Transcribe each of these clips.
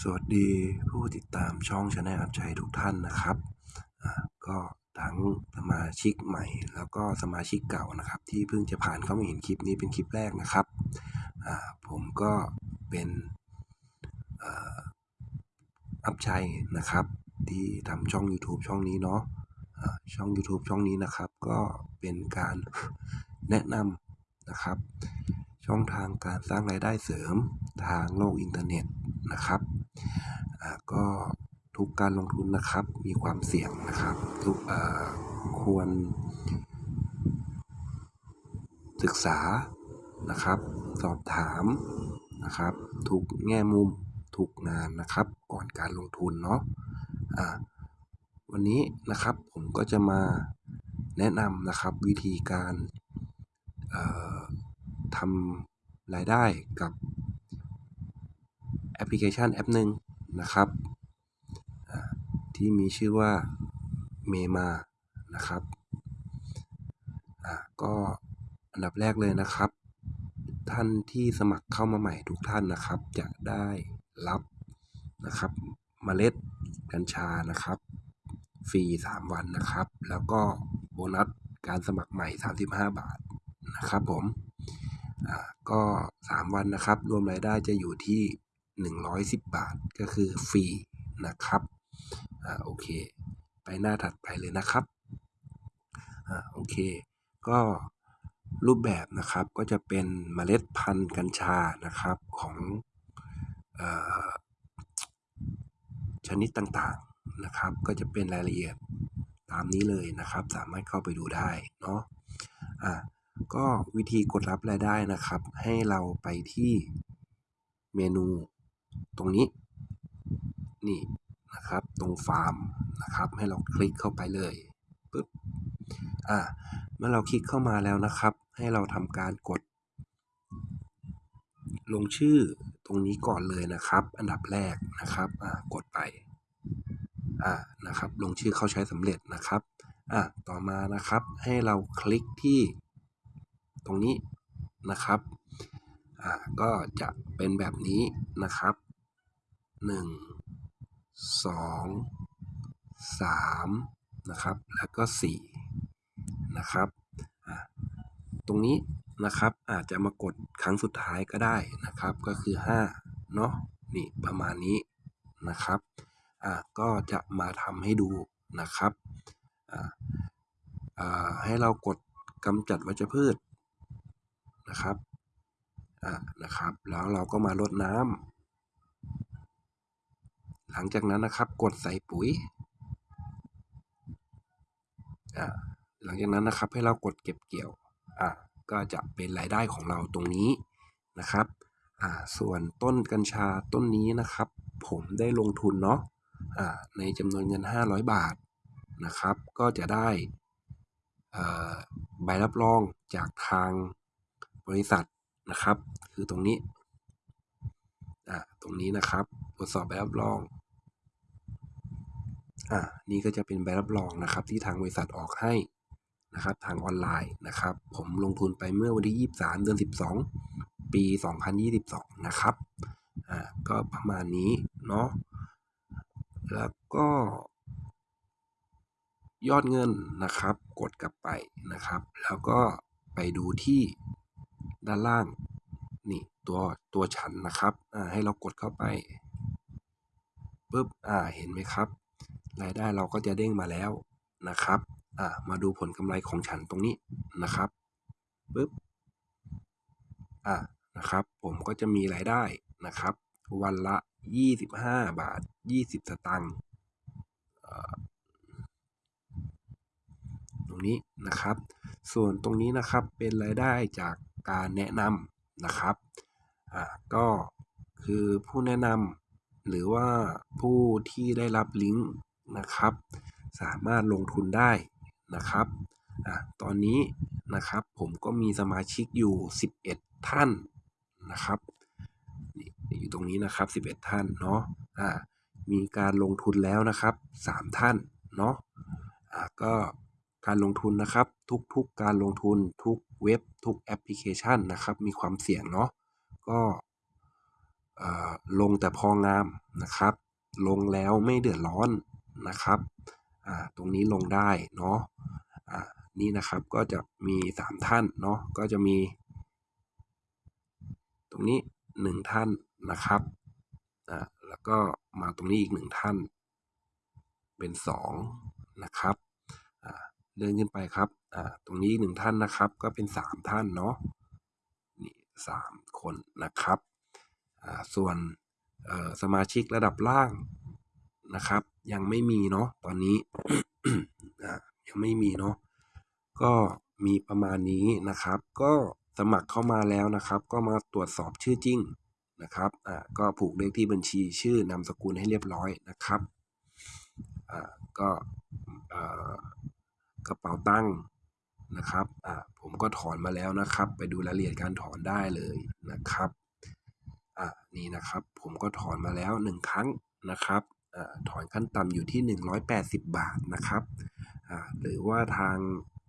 สวัสดีผู้ติดตามช่อง channel อัพชัยทุกท่านนะครับอ่าก็ทั้งสมาชิกใหม่ แล้วก็สมาชิกเก่านะครับ ที่เพิ่งจะผ่านเข้ามาเห็นคลิปนี้เป็นคลิปแรกนะครับอ่าผมก็เป็นอ่ออัพชัยนะครับ ที่ทำช่อง YouTube ช่องนี้เนาะอ่าช่อง YouTube ช่องนี้นะครับ ก็เป็นการแนะนำนะครับ ช่องทางการสร้างรายได้เสริมทางโลกอินเทอร์เน็ตนะครับ ก็ทุกการลงทุนนะครับมีความเสี่ยงนะครับ ทุกควร ศึกษานะครับ สอบถามนะครับ ทุกแง่มุมทุกงานนะครับ ก่อนการลงทุนเนาะอ่าวันนี้นะครับผมก็จะมาแนะนำนะครับวิธีการทำรายได้กับแอปพลิเคชันแอปหนึ่งนะครับ ที่มีชื่อว่าเมมานะครับอ่าก็อันดับแรกเลยนะครับ ท่านที่สมัครเข้ามาใหม่ทุกท่านนะครับ จะได้รับนะครับเมล็ดกัญชานะครับฟรี3 วันนะครับ แล้วก็โบนัสการสมัครใหม่ 35 บาทนะครับผมอ่าก็ 3 วันนะครับ รวมรายได้จะอยู่ที่ 110 บาทก็คือฟรีนะครับ อ่าโอเค ไปหน้าถัดไปเลยนะครับอ่าโอเค ก็รูปแบบนะครับก็จะเป็นเมล็ดพันธุ์กัญชานะครับของเออชนิดต่างๆนะครับ ก็จะเป็นรายละเอียดตามนี้เลยนะครับ สามารถเข้าไปดูได้เนาะอะก็วิธีกดรับรายได้นะครับ ให้เราไปที่เมนูตรงนี้ นี่ นะครับ ตรงฟาร์มนะครับ ให้เราคลิกเข้าไปเลยปึ๊บอ่าเมื่อเราคลิกเข้ามาแล้วนะครับ ให้เราทำการกด ลงชื่อตรงนี้ก่อนเลยนะครับ อันดับแรกนะครับอ่ากดไปอ่านะครับ ลงชื่อเข้าใช้สำเร็จนะครับอ่าต่อมานะครับให้เราคลิกที่ตรงนี้นะครับอ่าก็จะเป็นแบบนี้นะครับห นึ่งสองสามนะครับ แล้วก็สี่นะครับ ตรงนี้นะครับอาจจะมากดครั้งสุดท้ายก็ได้นะครับ ก็คือ5เนาะนี่ประมาณนี้นะครับอ่าก็จะมาทำให้ดูนะครับอ่าอ่าให้เรากดกำจัดวัชพืชนะครับอ่านะครับ แล้วเราก็มารดน้ำ หลังจากนั้นนะครับ กดใส่ปุ๋ยหลังจากนั้นนะครับให้เรากดเก็บเกี่ยวอ่าก็จะเป็นรายได้ของเราตรงนี้นะครับอ่าส่วนต้นกัญชาต้นนี้นะครับ ผมได้ลงทุนเนาะอ่าในจำนวนเงิน 500 บาทนะครับ ก็จะได้ใบรับรองจากทางบริษัทนะครับ คือตรงนี้อ่าตรงนี้นะครับ ตรวจสอบใบรับรอง อ่านี่ก็จะเป็นใบรับรองนะครับ ที่ทางบริษัทออกให้นะครับ ทางออนไลน์นะครับ ผมลงทุนไปเมื่อวันที่ 23 เดือน 12 ปี 2022 นะครับอ่าก็ประมาณนี้เนาะแล้วก็ยอดเงินนะครับ กดกลับไปนะครับ แล้วก็ไปดูที่ด้านล่างนี่ตัวตัวฉันนะครับอ่าให้เรากดเข้าไปปุ๊บอ่าเห็นไหมครับ รายได้เราก็จะเด้งมาแล้วนะครับอ่ามาดูผลกำไรของฉันตรงนี้นะครับปุ๊บอ่านะครับ ผมก็จะมีรายได้นะครับ วันละ 25 บาท 20 สตางค์ตรงนี้นะครับ ส่วนตรงนี้นะครับเป็นรายได้จากการแนะนำนะครับอ่าก็คือผู้แนะนำหรือว่าผู้ที่ได้รับลิงก์ นะครับ สามารถลงทุนได้นะครับอะตอนนี้นะครับผมก็มีสมาชิกอยู่ 11 ท่านนะครับนี่อยู่ตรงนี้นะครับ 11 ท่านเนาะอ่ามีการลงทุนแล้วนะครับ 3 ท่านเนาะอ่าก็การลงทุนนะครับทุกๆการลงทุนทุกเว็บทุกแอปพลิเคชันนะครับ มีความเสี่ยงเนาะก็เอ่อลงแต่พองามนะครับ ลงแล้วไม่เดือดร้อน นะครับอ่าตรงนี้ลงได้เนาะอ่านี่นะครับก็จะมีสามท่านเนาะก็จะมี ตรงนี้หนึ่งท่านนะครับอ่าแล้วก็มาตรงนี้อีกหนึ่งท่าน เป็นสองนะครับอ่าเดินขึ้นไปครับอ่าตรงนี้อีกหนึ่งท่านนะครับ ก็เป็นสามท่านเนาะนี่สามคนนะครับอ่าส่วนเอ่อสมาชิกระดับล่างนะครับ ยังไม่มีเนาะตอนนี้ยังไม่มีเนาะก็มีประมาณนี้นะครับ ก็สมัครเข้ามาแล้วนะครับ ก็มาตรวจสอบชื่อจริงนะครับอ่าก็ผูกเลขที่บัญชีชื่อนามสกุลให้เรียบร้อยนะครับอ่าก็อ่อกระเป๋าตังค์นะครับอ่าผมก็ถอนมาแล้วนะครับ ไปดูรายละเอียดการถอนได้เลยนะครับอ่านี่นะครับ ผมก็ถอนมาแล้วหนึ่งครั้งนะครับ ถอนขั้นต่ำอยู่ที่ 180 บาทนะครับหรือว่าทาง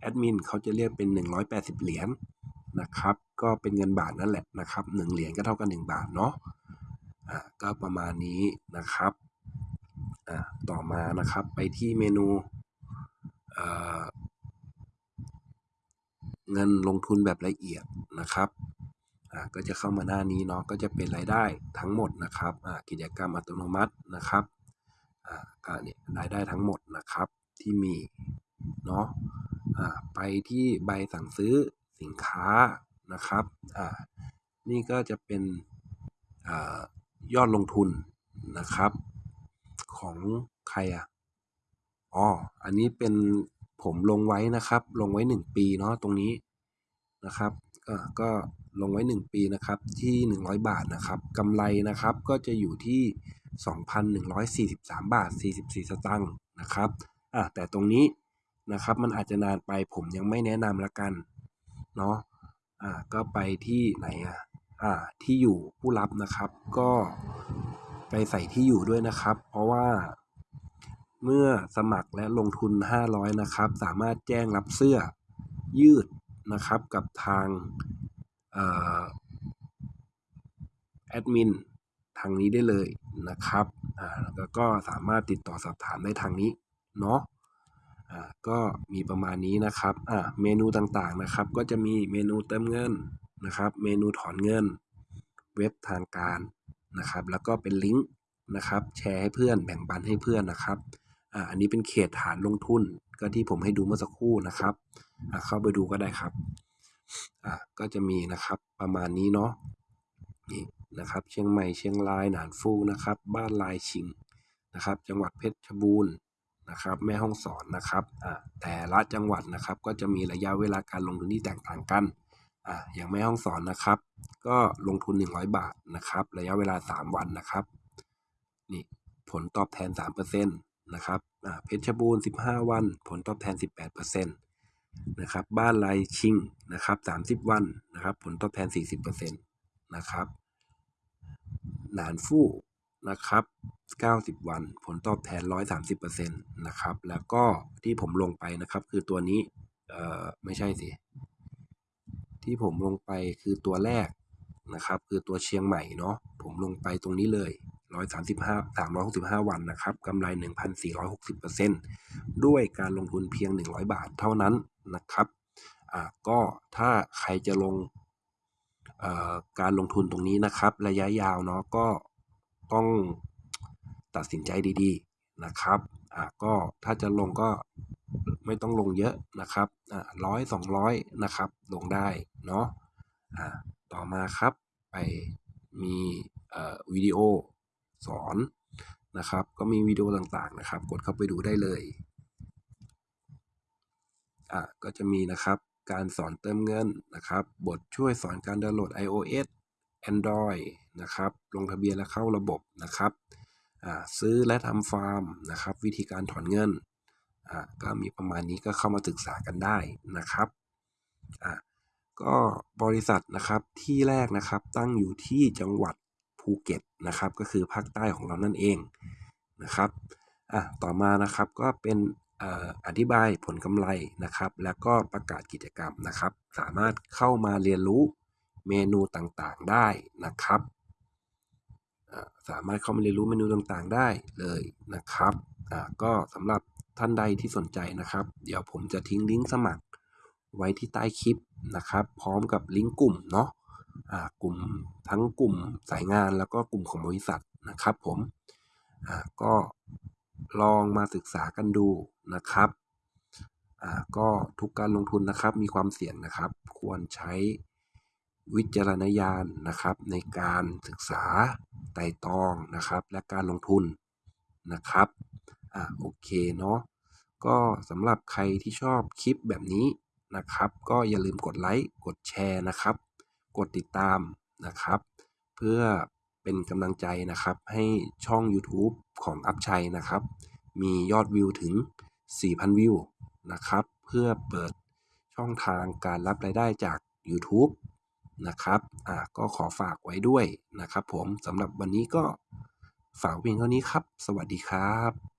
แอดมินเขาจะเรียกเป็น 180 เหรียญนะครับ ก็เป็นเงินบาทนั่นแหละนะครับหนึ่งเหรียญก็เท่ากับ1บาทเนาะอ่าก็ประมาณนี้นะครับต่อมานะครับไปที่เมนูเงินลงทุนแบบละเอียดนะครับก็จะเข้ามาหน้านี้เนาะก็จะเป็นรายได้ทั้งหมดนะครับกิจกรรมอัตโนมัตินะครับ ก็เนี่ยรายได้ทั้งหมดนะครับที่มีเนาะอ่าไปที่ใบสั่งซื้อสินค้านะครับอ่านี่ก็จะเป็นอ่ายอดลงทุนนะครับ ของใครอะอ๋ออันนี้เป็นผมลงไว้นะครับ ลงไว้ 1 ปีเนาะตรงนี้นะครับก็ก็ลงไว้ 1 ปีนะครับที่ 100 บาทนะครับกำไรนะครับก็จะอยู่ที่ 2,143 บาท 44 สตางค์นะครับอะแต่ตรงนี้นะครับมันอาจจะนานไปผมยังไม่แนะนำละกันเนาะอ่าก็ไปที่ไหนอะอ่าที่อยู่ผู้รับนะครับ ก็ไปใส่ที่อยู่ด้วยนะครับ เพราะว่าเมื่อสมัครและลงทุน 500 นะครับ สามารถแจ้งรับเสื้อยืดนะครับกับทางแอดมิน ทางนี้ได้เลยนะครับอ่าแล้วก็สามารถติดต่อสอบถามได้ทางนี้เนาะอ่าก็มีประมาณนี้นะครับอ่าเมนูต่างๆนะครับ ก็จะมีเมนูเติมเงินนะครับ เมนูถอนเงิน เว็บทางการนะครับ แล้วก็เป็นลิงก์นะครับ แชร์ให้เพื่อนแบ่งปันให้เพื่อนนะครับอ่าอันนี้เป็นเขตฐานลงทุนก็ที่ผมให้ดูเมื่อสักครู่นะครับอ่าเข้าไปดูก็ได้ครับอ่าก็จะมีนะครับประมาณนี้เนาะนี่ นะครับ เชียงใหม่เชียงรายหนานฟูนะครับ บ้านลายชิงนะครับ จังหวัดเพชรบูรณ์นะครับ แม่ฮ่องสอนนะครับอ่าแต่ละจังหวัดนะครับ ก็จะมีระยะเวลาการลงทุนที่แตกต่างกันอ่าอย่างแม่ฮ่องสอนนะครับ ก็ลงทุน 100 บาทนะครับ ระยะเวลา 3 วันนะครับนี่ผลตอบแทน 3%นะครับอ่าเพชรบูรณ์ 15 วัน ผลตอบแทน 18%นะครับ บ้านลายชิงนะครับ 30 วันนะครับ ผลตอบแทน 40%นะครับ หนานฟู่นะครับ 90 วันผลตอบแทน 130%นะครับ แล้วก็ที่ผมลงไปนะครับ คือตัวนี้ เอ่อ ไม่ใช่สิ ที่ผมลงไปคือตัวแรกนะครับ คือตัวเชียงใหม่เนาะ ผมลงไปตรงนี้เลย 135 365 วันนะครับกำไร 1,460%ด้วยการลงทุนเพียง 100 บาทเท่านั้นนะครับ อ่า ก็ถ้าใครจะลง การลงทุนตรงนี้นะครับ ระยะยาวเนาะก็ต้องตัดสินใจดีๆนะครับอ่าก็ถ้าจะลงก็ไม่ต้องลงเยอะนะครับอ่าร้อยสองร้อยนะครับ ลงได้เนาะอ่าต่อมาครับไปมีเอ่อวิดีโอสอนนะครับ ก็มีวิดีโอต่างๆนะครับ กดเข้าไปดูได้เลยอ่าก็จะมีนะครับ การสอนเติมเงินนะครับ บทช่วยสอนการดาวน์โหลด iOS Android นะครับ ลงทะเบียนและเข้าระบบนะครับ ซื้อและทำฟาร์มนะครับ วิธีการถอนเงิน ก็มีประมาณนี้ก็เข้ามาศึกษากันได้นะครับก็บริษัทนะครับที่แรกนะครับตั้งอยู่ที่จังหวัดภูเก็ตนะครับ ก็คือภาคใต้ของเรานั่นเองนะครับอะต่อมานะครับก็เป็น อธิบายผลกำไรนะครับ แล้วก็ประกาศกิจกรรมนะครับ สามารถเข้ามาเรียนรู้เมนูต่างๆได้นะครับสามารถเข้ามาเรียนรู้เมนูต่างๆได้เลยนะครับก็สำหรับท่านใดที่สนใจนะครับ เดี๋ยวผมจะทิ้งลิงก์สมัครไว้ที่ใต้คลิปนะครับ พร้อมกับลิงก์กลุ่มเนาะกลุ่มทั้งกลุ่มสายงานแล้วก็กลุ่มของบริษัทนะครับผมก็ ลองมาศึกษากันดูนะครับอ่าก็ทุกการลงทุนนะครับมีความเสี่ยงนะครับ ควรใช้วิจารณญาณนะครับ ในการศึกษาไต่ตองนะครับ และการลงทุนนะครับอ่าโอเคเนาะก็สำหรับใครที่ชอบคลิปแบบนี้นะครับ ก็อย่าลืมกดไลค์กดแชร์นะครับ กดติดตามนะครับ เพื่อ เป็นกำลังใจนะครับ ให้ช่อง YouTube ของอัพชัยนะครับ มียอดวิวถึง 4,000 วิวนะครับ เพื่อเปิดช่องทางการรับรายได้จาก YouTube นะครับอ่าก็ขอฝากไว้ด้วยนะครับ ผมสำหรับวันนี้ก็ฝากเพียงเท่านี้ครับ สวัสดีครับ